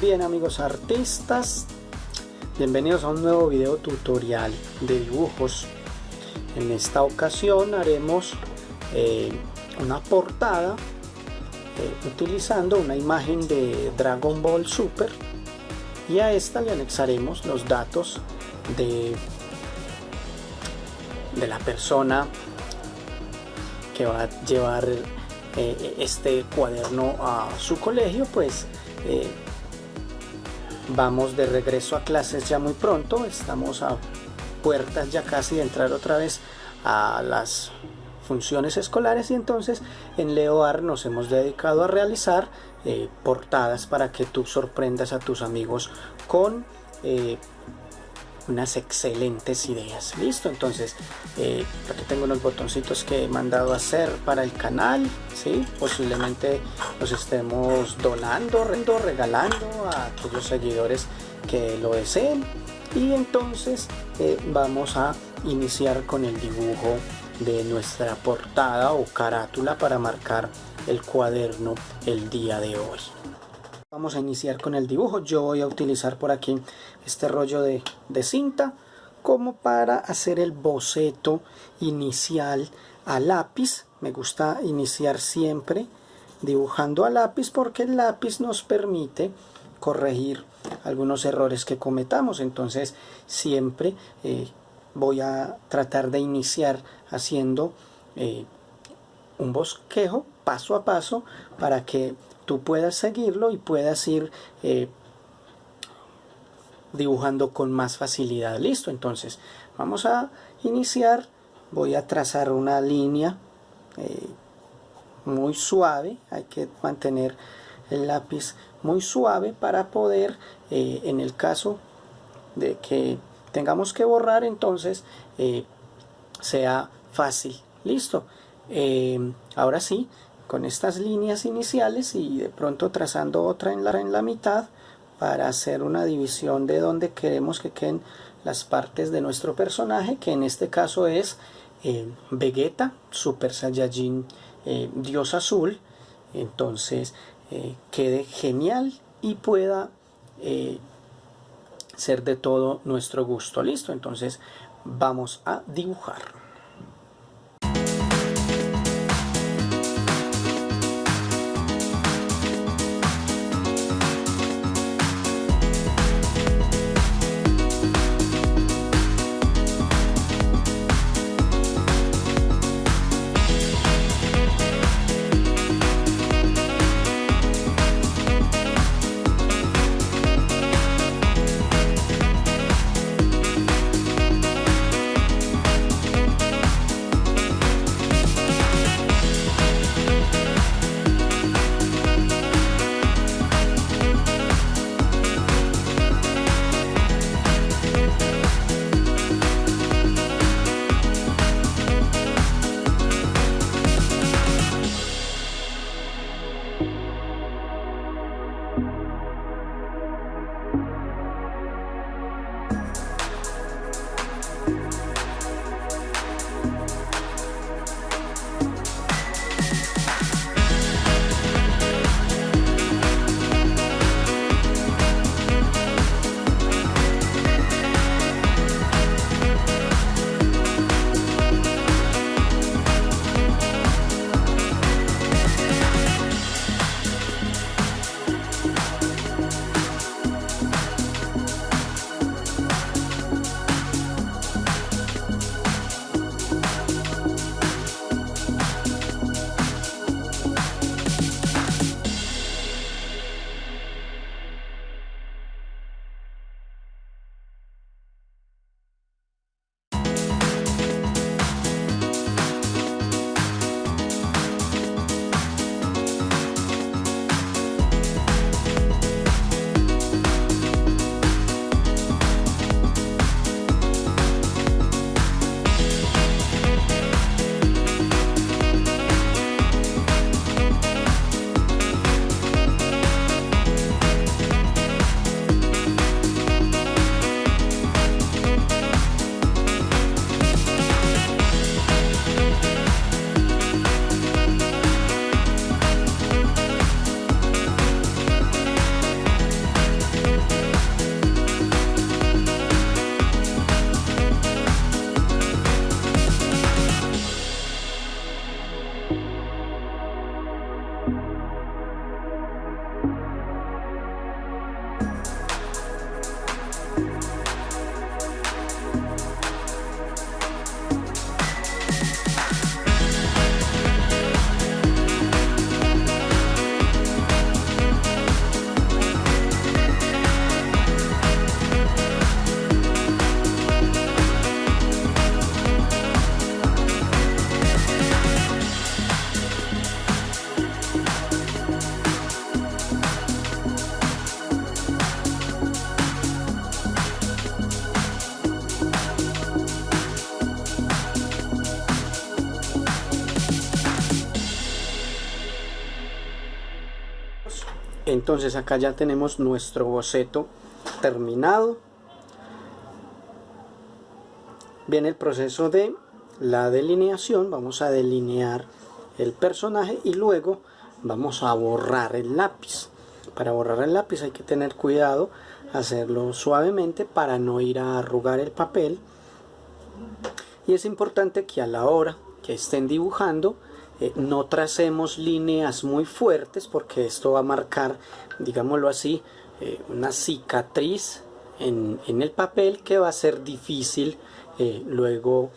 bien amigos artistas, bienvenidos a un nuevo video tutorial de dibujos. En esta ocasión haremos eh, una portada eh, utilizando una imagen de Dragon Ball Super y a esta le anexaremos los datos de, de la persona que va a llevar eh, este cuaderno a su colegio pues vamos de regreso a clases ya muy pronto. Estamos a puertas ya casi de entrar otra vez a las funciones escolares. Y entonces en Leoar nos hemos dedicado a realizar eh, portadas para que tú sorprendas a tus amigos con unas excelentes ideas. Listo entonces eh, aquí tengo unos botoncitos que he mandado a hacer para el canal ¿sí? posiblemente los estemos donando regalando a aquellos seguidores que lo deseen. Y entonces eh, vamos a iniciar con el dibujo de nuestra portada o carátula para marcar el cuaderno el día de hoy Vamos a iniciar con el dibujo. Yo voy a utilizar por aquí este rollo de, cinta como para hacer el boceto inicial a lápiz. Me gusta iniciar siempre dibujando a lápiz porque el lápiz nos permite corregir algunos errores que cometamos. Entonces siempre eh, voy a tratar de iniciar haciendo eh, un bosquejo paso a paso para que tú puedas seguirlo y puedas ir eh, dibujando con más facilidad. Listo, entonces vamos a iniciar. Voy a trazar una línea eh, muy suave. Hay que mantener el lápiz muy suave para poder, eh, en el caso de que tengamos que borrar, entonces sea fácil. Listo. ahora sí, con estas líneas iniciales y de pronto trazando otra en la, en la mitad para hacer una división de donde queremos que queden las partes de nuestro personaje que en este caso es eh, Vegeta, Super Saiyajin eh, Dios Azul. Entonces eh, quede genial y pueda ser de todo nuestro gusto. Listo entonces vamos a dibujar Bye. Entonces acá ya tenemos nuestro boceto terminado. Viene el proceso de la delineación. Vamos a delinear el personaje y luego vamos a borrar el lápiz. Para borrar el lápiz hay que tener cuidado hacerlo suavemente para no ir a arrugar el papel. Y es importante que a la hora que estén dibujando eh, no tracemos líneas muy fuertes porque esto va a marcar digámoslo así eh, una cicatriz en, el papel que va a ser difícil eh, luego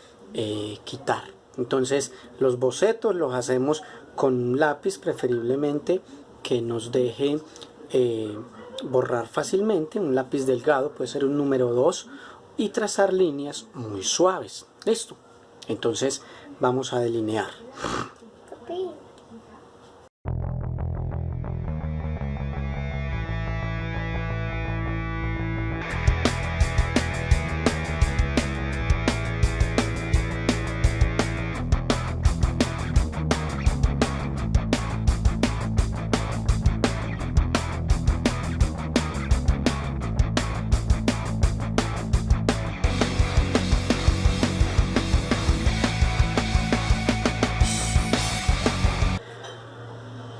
quitar. Entonces los bocetos los hacemos con un lápiz preferiblemente que nos deje borrar fácilmente. Un lápiz delgado puede ser un número 2 y trazar líneas muy suaves. Listo. Entonces vamos a delinear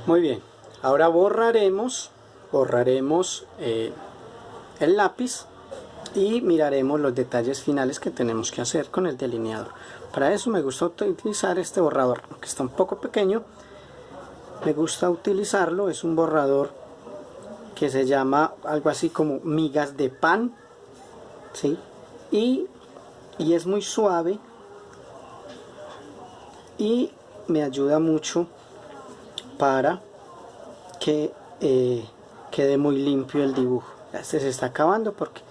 Muy bien, ahora borraremos, borraremos eh, el lápiz y miraremos los detalles finales que tenemos que hacer con el delineador. Para eso me gusta utilizar este borrador, que está un poco pequeño. Me gusta utilizarlo, es un borrador que se llama algo así como migas de pan. ¿sí? Y, y es muy suave y me ayuda mucho para que eh, quede muy limpio el dibujo. Este se está acabando porque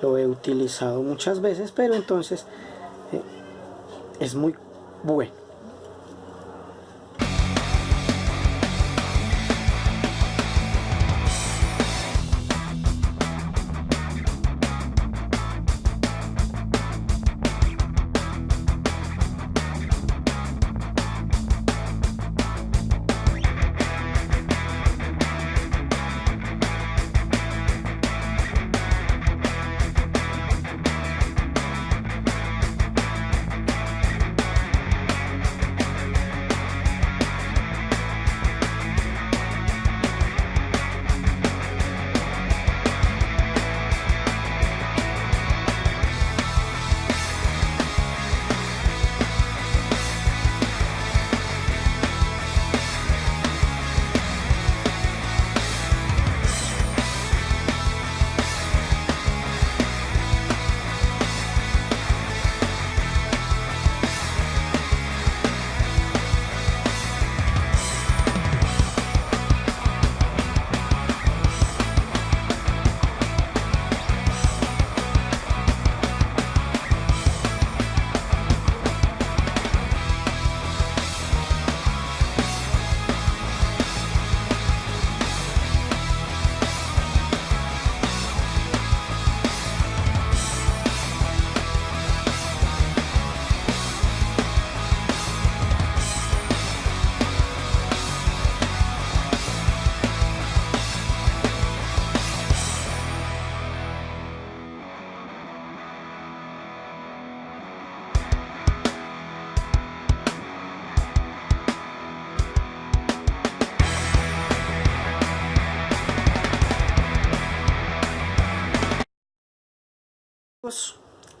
lo he utilizado muchas veces pero entonces eh, es muy bueno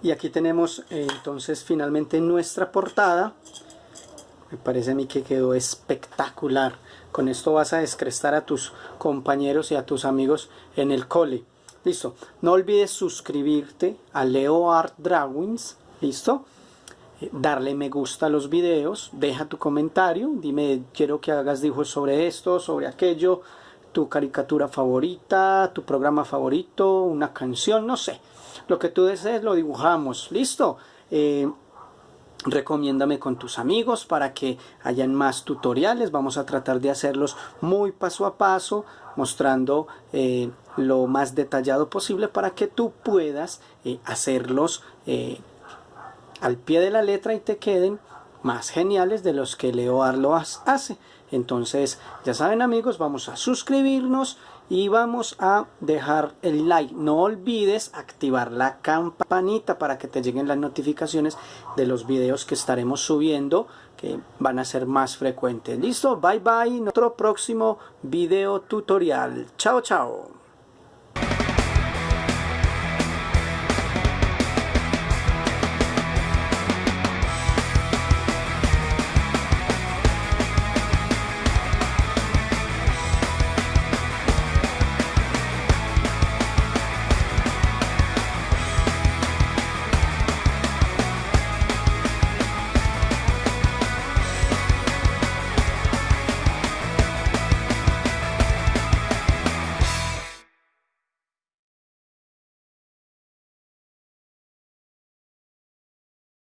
y aquí tenemos eh, entonces finalmente nuestra portada. Me parece a mí que quedó espectacular. Con esto vas a descrestar a tus compañeros y a tus amigos en el cole. Listo. No olvides suscribirte a Leo Art Drawings. Listo eh, darle me gusta a los videos. Deja tu comentario. Dime quiero que hagas dibujos sobre esto sobre aquello. Tu caricatura favorita tu programa favorito una canción no sé lo que tú desees lo dibujamos, listo. Eh, recomiéndame con tus amigos para que hayan más tutoriales. Vamos a tratar de hacerlos muy paso a paso mostrando eh, lo más detallado posible para que tú puedas eh, hacerlos al pie de la letra y te queden más geniales de los que Leo Arlo hace. Entonces ya saben amigos vamos a suscribirnos y vamos a dejar el like. No olvides activar la campanita para que te lleguen las notificaciones de los videos que estaremos subiendo que van a ser más frecuentes. Listo, bye bye, otro próximo video tutorial. Chao, chao.